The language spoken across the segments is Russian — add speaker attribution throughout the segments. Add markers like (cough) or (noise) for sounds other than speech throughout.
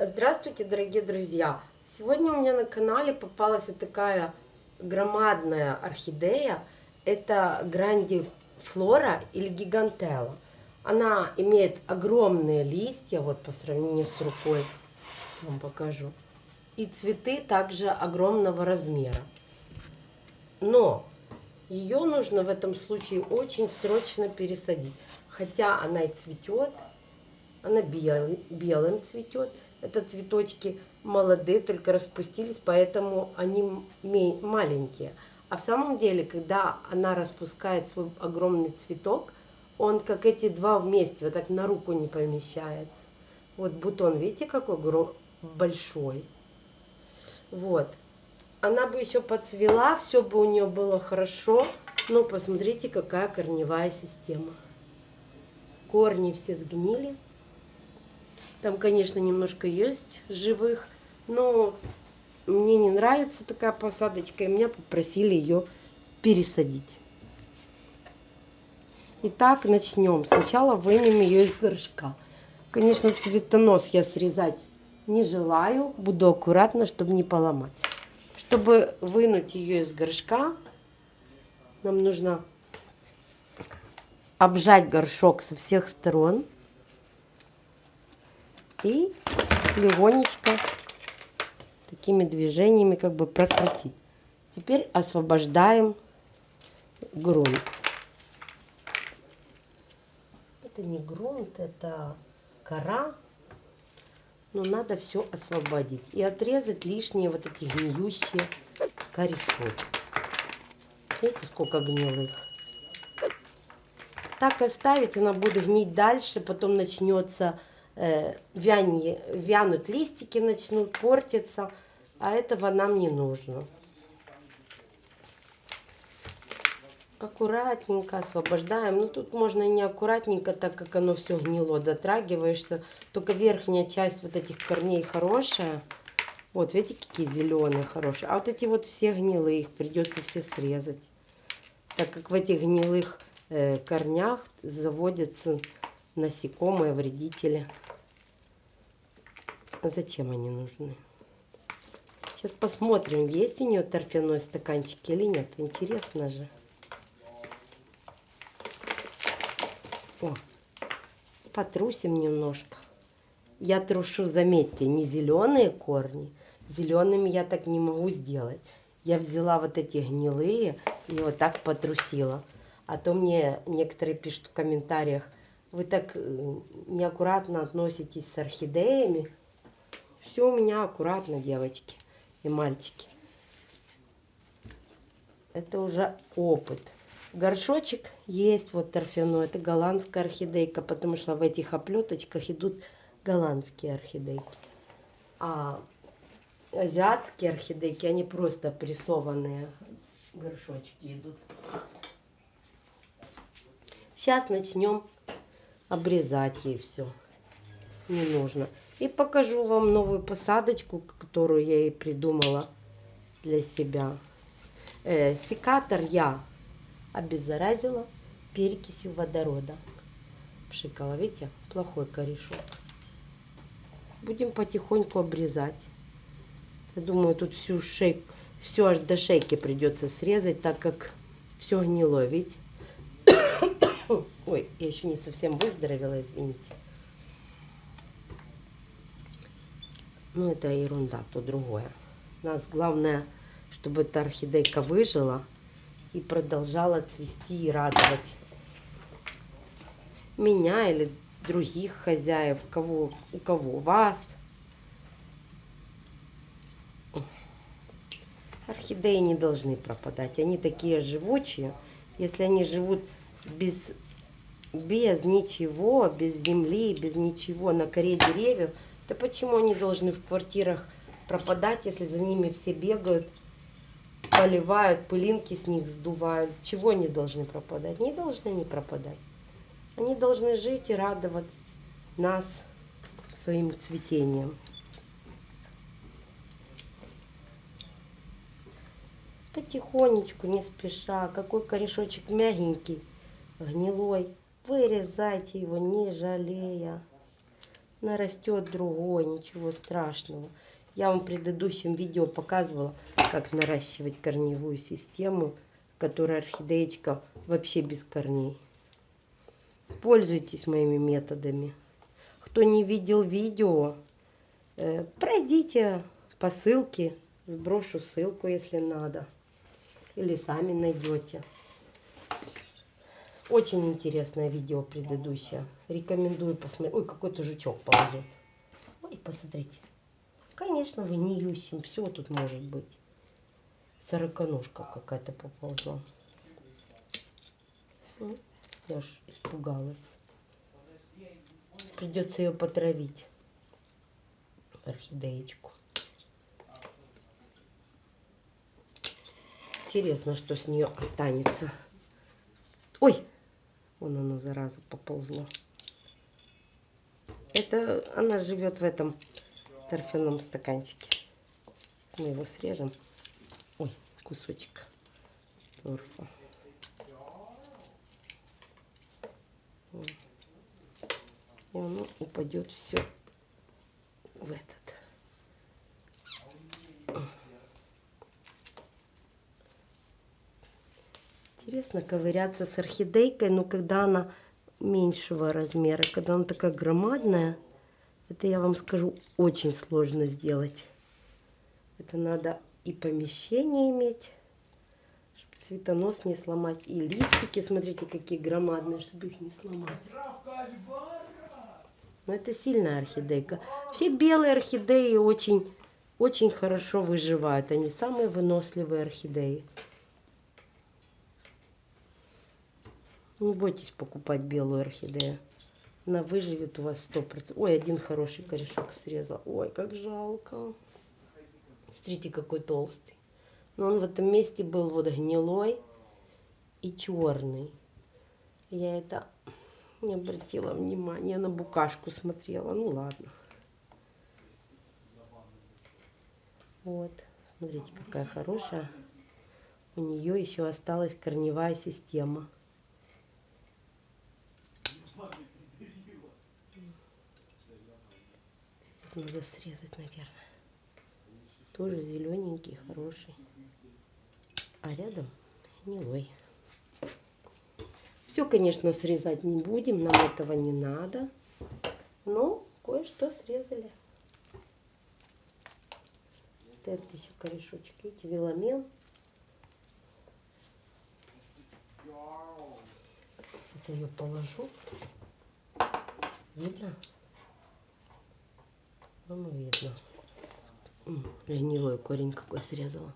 Speaker 1: Здравствуйте, дорогие друзья! Сегодня у меня на канале попалась вот такая громадная орхидея. Это грандифлора или гигантела. Она имеет огромные листья, вот по сравнению с рукой, вам покажу. И цветы также огромного размера. Но ее нужно в этом случае очень срочно пересадить. Хотя она и цветет, она бел, белым цветет. Это цветочки молодые, только распустились, поэтому они маленькие. А в самом деле, когда она распускает свой огромный цветок, он как эти два вместе, вот так на руку не помещается. Вот бутон, видите, какой большой. Вот. Она бы еще подцвела, все бы у нее было хорошо. Но посмотрите, какая корневая система. Корни все сгнили. Там, конечно, немножко есть живых, но мне не нравится такая посадочка, и меня попросили ее пересадить. Итак, начнем. Сначала вынем ее из горшка. Конечно, цветонос я срезать не желаю. Буду аккуратно, чтобы не поломать. Чтобы вынуть ее из горшка, нам нужно обжать горшок со всех сторон и легонечко такими движениями как бы прокрутить. Теперь освобождаем грунт. Это не грунт, это кора. Но надо все освободить и отрезать лишние вот эти гниющие корешочки. Видите, сколько гнилых. Так оставить, она будет гнить дальше, потом начнется вянье, вянут листики, начнут портиться, а этого нам не нужно. Аккуратненько освобождаем. Ну, тут можно не аккуратненько, так как оно все гнило, дотрагиваешься. Только верхняя часть вот этих корней хорошая. Вот, видите, какие зеленые хорошие. А вот эти вот все гнилые, их придется все срезать. Так как в этих гнилых э, корнях заводятся насекомые, вредители. Зачем они нужны? Сейчас посмотрим, есть у нее торфяной стаканчик или нет. Интересно же. О, потрусим немножко. Я трушу, заметьте, не зеленые корни. Зелеными я так не могу сделать. Я взяла вот эти гнилые и вот так потрусила. А то мне некоторые пишут в комментариях, вы так э, неаккуратно относитесь с орхидеями. Все у меня аккуратно, девочки и мальчики. Это уже опыт. Горшочек есть вот торфяной. Это голландская орхидейка, потому что в этих оплеточках идут голландские орхидейки. А азиатские орхидейки, они просто прессованные горшочки идут. Сейчас начнем обрезать ей все. Не нужно. И покажу вам новую посадочку, которую я ей придумала для себя. Э, секатор я обеззаразила перекисью водорода. Пшикала, видите, плохой корешок. Будем потихоньку обрезать. Я думаю, тут всю шейку, все аж до шейки придется срезать, так как все гнило, видите? (coughs) Ой, я еще не совсем выздоровела, извините. Ну, это ерунда, то другое. У нас главное, чтобы эта орхидейка выжила и продолжала цвести и радовать меня или других хозяев, кого, у кого вас. Орхидеи не должны пропадать. Они такие живучие. Если они живут без, без ничего, без земли, без ничего на коре деревьев, то почему они должны в квартирах пропадать, если за ними все бегают, поливают, пылинки с них сдувают? Чего они должны пропадать? Не должны они пропадать. Они должны жить и радовать нас своим цветением. Потихонечку, не спеша. Какой корешочек мягенький, гнилой. Вырезайте его, не жалея. Нарастет другой, ничего страшного. Я вам в предыдущем видео показывала, как наращивать корневую систему, которая орхидеечка вообще без корней. Пользуйтесь моими методами. Кто не видел видео, э, пройдите по ссылке, сброшу ссылку, если надо. Или сами найдете. Очень интересное видео предыдущее. Рекомендую посмотреть. Ой, какой-то жучок ползет. Ой, посмотрите. Конечно, вы не юсим. Все тут может быть. Сороконожка какая-то поползла. Ну, я ж испугалась. Придется ее потравить. Орхидеечку. Интересно, что с нее останется. Ой! Вон оно, зараза, поползло. Это она живет в этом торфяном стаканчике. Мы его срежем. Ой, кусочек торфа. И оно упадет все в этот. Интересно ковыряться с орхидейкой, но когда она меньшего размера, когда она такая громадная, это я вам скажу, очень сложно сделать. Это надо и помещение иметь, чтобы цветонос не сломать, и листики, смотрите, какие громадные, чтобы их не сломать. Но это сильная орхидейка. Все белые орхидеи очень, очень хорошо выживают. Они самые выносливые орхидеи. Не бойтесь покупать белую орхидею. Она выживет у вас сто процентов. Ой, один хороший корешок срезал. Ой, как жалко. Смотрите, какой толстый. Но он в этом месте был вот гнилой и черный. Я это не обратила внимания. На букашку смотрела. Ну ладно. Вот. Смотрите, какая хорошая. У нее еще осталась корневая система. Надо срезать, наверное. Тоже зелененький, хороший. А рядом гнилой. Все, конечно, срезать не будем, нам этого не надо. Но кое-что срезали. Вот этот еще корешочек, видите, веломен. Я ее положу. Видно? Ну, видно. Гнилой корень какой срезала.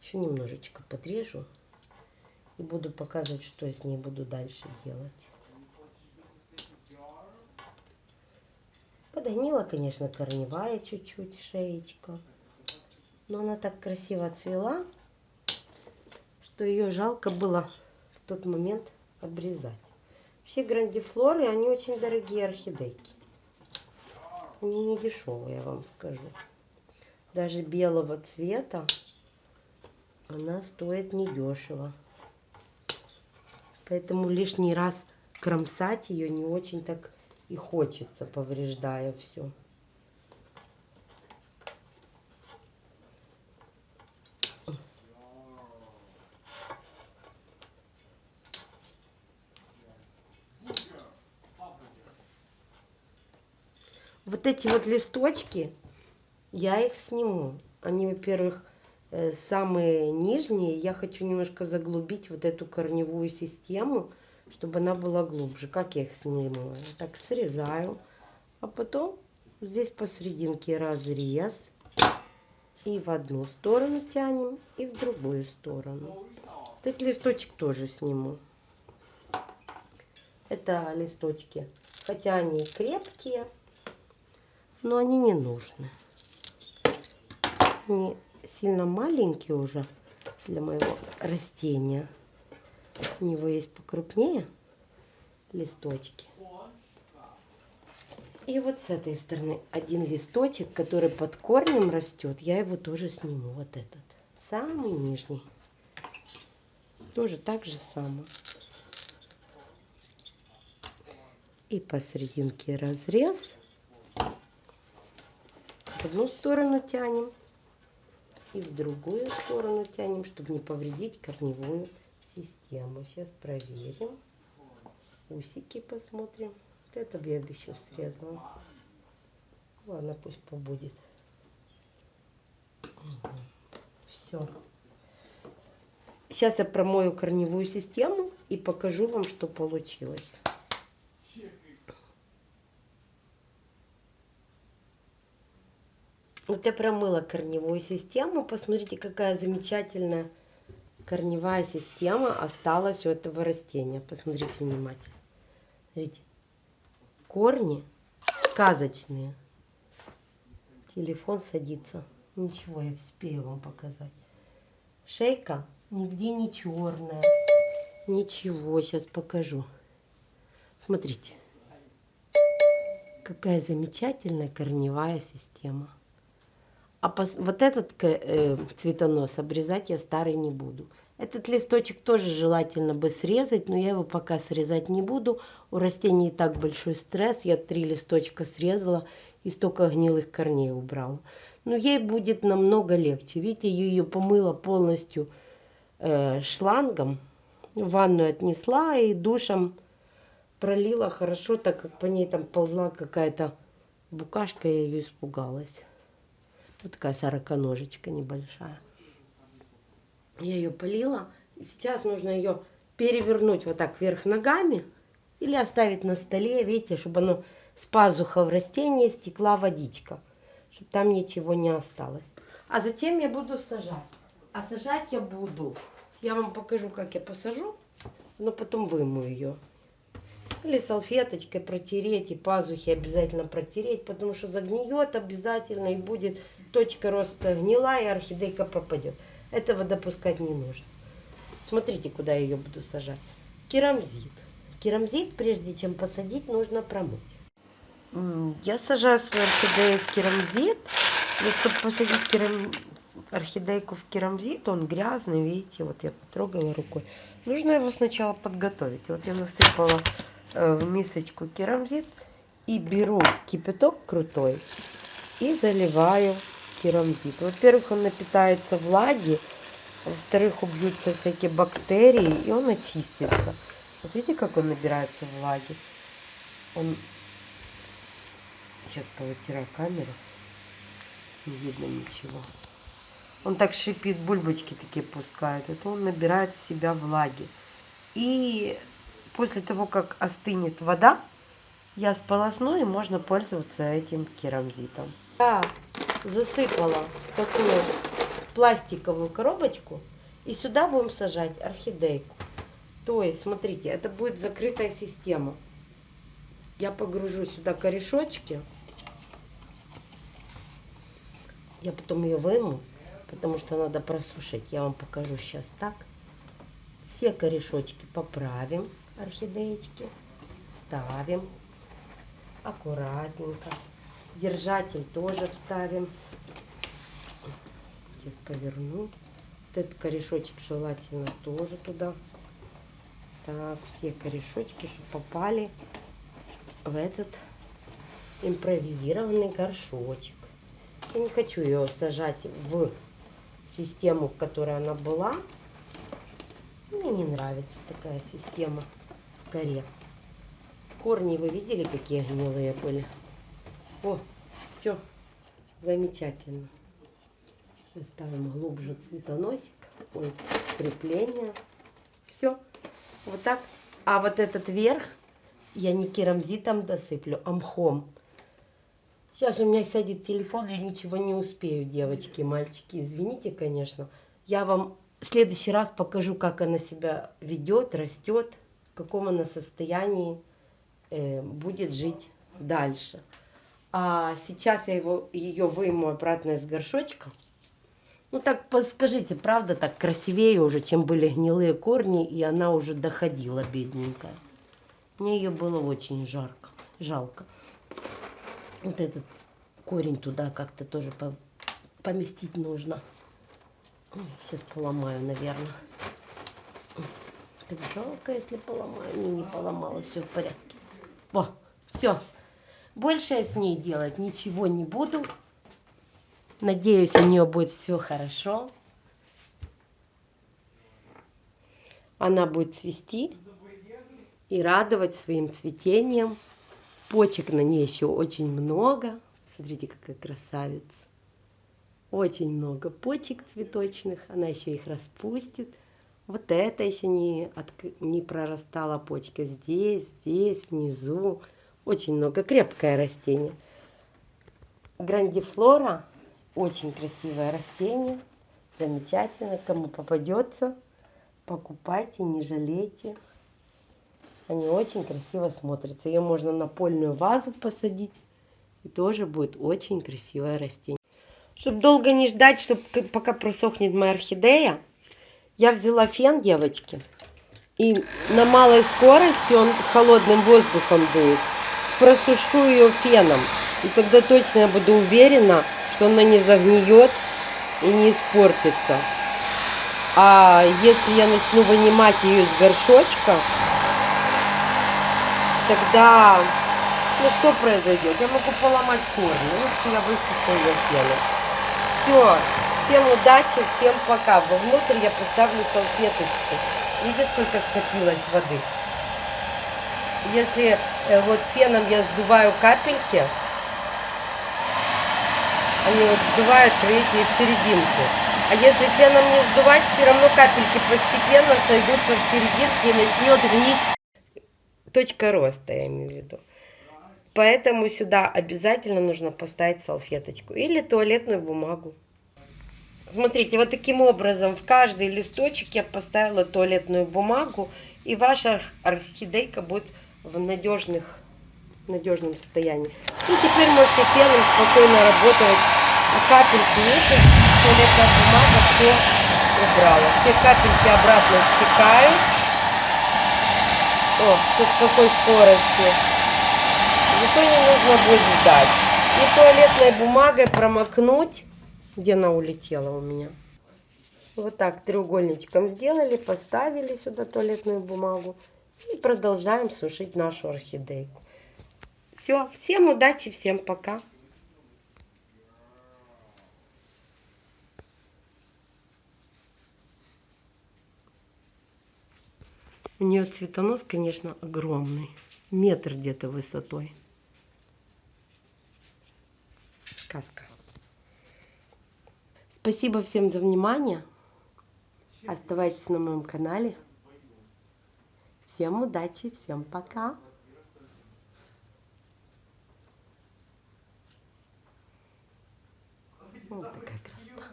Speaker 1: Еще немножечко подрежу. И буду показывать, что я с ней буду дальше делать. Подгнила, конечно, корневая чуть-чуть шеечка. Но она так красиво цвела, что ее жалко было в тот момент обрезать. Все грандифлоры, они очень дорогие орхидейки. Они не дешевые, я вам скажу. Даже белого цвета она стоит недешево. Поэтому лишний раз кромсать ее не очень так и хочется, повреждая все. Вот эти вот листочки, я их сниму. Они, во-первых, э, самые нижние. Я хочу немножко заглубить вот эту корневую систему, чтобы она была глубже. Как я их сниму? Так срезаю. А потом здесь посерединке разрез. И в одну сторону тянем, и в другую сторону. Этот листочек тоже сниму. Это листочки, хотя они крепкие, но они не нужны. Они сильно маленькие уже для моего растения. У него есть покрупнее листочки. И вот с этой стороны один листочек, который под корнем растет, я его тоже сниму. Вот этот, самый нижний. Тоже так же само. И посерединке разрез. В одну сторону тянем и в другую сторону тянем, чтобы не повредить корневую систему. Сейчас проверим. Усики посмотрим. Вот это я бы еще срезала. Ладно, пусть побудет. Все. Сейчас я промою корневую систему и покажу вам, что получилось. Вот я промыла корневую систему. Посмотрите, какая замечательная корневая система осталась у этого растения. Посмотрите внимательно. Смотрите. Корни сказочные. Телефон садится. Ничего, я успею вам показать. Шейка нигде не черная. Ничего, сейчас покажу. Смотрите. Какая замечательная корневая система. А пос... вот этот э, цветонос обрезать я старый не буду. Этот листочек тоже желательно бы срезать, но я его пока срезать не буду. У растений и так большой стресс. Я три листочка срезала и столько гнилых корней убрала. Но ей будет намного легче. Видите, я ее помыла полностью э, шлангом. В ванную отнесла и душем пролила хорошо, так как по ней там ползла какая-то букашка, я ее испугалась. Вот такая сороконожечка небольшая. Я ее полила. Сейчас нужно ее перевернуть вот так вверх ногами или оставить на столе, видите, чтобы оно с в растении стекла водичка, чтобы там ничего не осталось. А затем я буду сажать. А сажать я буду, я вам покажу, как я посажу, но потом выму ее. Или салфеточкой протереть, и пазухи обязательно протереть, потому что загниет обязательно, и будет точка роста гнила, и орхидейка пропадет. Этого допускать не нужно. Смотрите, куда я ее буду сажать. Керамзит. Керамзит, прежде чем посадить, нужно промыть. Я сажаю свою орхидею в керамзит. Но чтобы посадить керам... орхидейку в керамзит, он грязный, видите, вот я потрогала рукой. Нужно его сначала подготовить. Вот я насыпала э, в мисочку керамзит и беру кипяток крутой и заливаю керамзит. Во-первых, он напитается влаги, во-вторых, убьются всякие бактерии, и он очистится. Вот видите, как он набирается влаги? Он... Сейчас повытираю камеру. Не видно ничего. Он так шипит, бульбочки такие пускает. Это он набирает в себя влаги. И после того, как остынет вода, я сполосну и можно пользоваться этим керамзитом. Я засыпала такую пластиковую коробочку и сюда будем сажать орхидейку. То есть, смотрите, это будет закрытая система. Я погружу сюда корешочки. Я потом ее выму, потому что надо просушить. Я вам покажу сейчас так. Все корешочки поправим, орхидеечки. Ставим аккуратненько. Держатель тоже вставим. Сейчас поверну. Вот этот корешочек желательно тоже туда. Так, все корешочки, чтобы попали в этот импровизированный горшочек. Я не хочу ее сажать в систему, в которой она была. Мне не нравится такая система в коре. Корни вы видели, какие гнилые были? О, все замечательно. Ставим глубже цветоносик, ой, крепление. Все, вот так. А вот этот верх я не керамзитом досыплю, а мхом. Сейчас у меня сядет телефон, я ничего не успею, девочки, мальчики. Извините, конечно. Я вам в следующий раз покажу, как она себя ведет, растет, в каком она состоянии э, будет жить дальше. А сейчас я его, ее выйму обратно из горшочка. Ну так скажите, правда так красивее уже, чем были гнилые корни, и она уже доходила, бедненькая. Мне ее было очень жарко, жалко. Вот этот корень туда как-то тоже поместить нужно. Сейчас поломаю, наверное. Так жалко, если поломаю. Не, не поломала, все в порядке. Во, все. Больше я с ней делать ничего не буду. Надеюсь, у нее будет все хорошо. Она будет цвести и радовать своим цветением. Почек на ней еще очень много. Смотрите, какая красавица. Очень много почек цветочных. Она еще их распустит. Вот это еще не, от, не прорастала почка. Здесь, здесь, внизу. Очень много. Крепкое растение. Грандифлора. Очень красивое растение. Замечательно. Кому попадется, покупайте, не жалейте. Они очень красиво смотрятся. Ее можно на польную вазу посадить. И тоже будет очень красивое растение. Чтобы долго не ждать, чтобы пока просохнет моя орхидея, я взяла фен, девочки. И на малой скорости он холодным воздухом дует. Просушу ее феном. И тогда точно я буду уверена, что она не загниет и не испортится. А если я начну вынимать ее из горшочка, тогда, ну что произойдет? Я могу поломать корни. Лучше я высушу ее феном. Все. Всем удачи, всем пока. Вовнутрь я поставлю салфеточку. Видите, сколько скопилось воды? Если э, вот феном я сдуваю капельки, они вот сдуваются, видите, в серединку. А если феном не сдувать, все равно капельки постепенно сойдутся в серединке и начнет гнить точка роста, я имею в виду. Поэтому сюда обязательно нужно поставить салфеточку или туалетную бумагу. Смотрите, вот таким образом в каждый листочек я поставила туалетную бумагу, и ваша орхидейка будет в надежных, надежном состоянии. И теперь можете пеном спокойно работать. А капельки, видите, туалетная бумага все убрала. Все капельки обратно стекают. О, тут какой скорости. Зато не нужно будет ждать. И туалетной бумагой промокнуть где она улетела у меня? Вот так треугольничком сделали, поставили сюда туалетную бумагу и продолжаем сушить нашу орхидейку. Все, всем удачи, всем пока. У нее цветонос, конечно, огромный. Метр где-то высотой. Сказка. Спасибо всем за внимание. Оставайтесь на моем канале. Всем удачи, всем пока. Вот такая красота.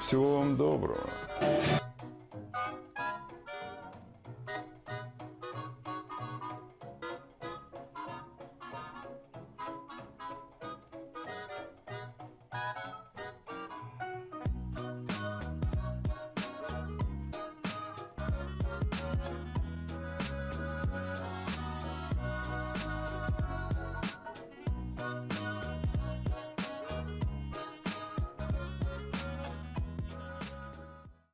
Speaker 2: Всего вам доброго.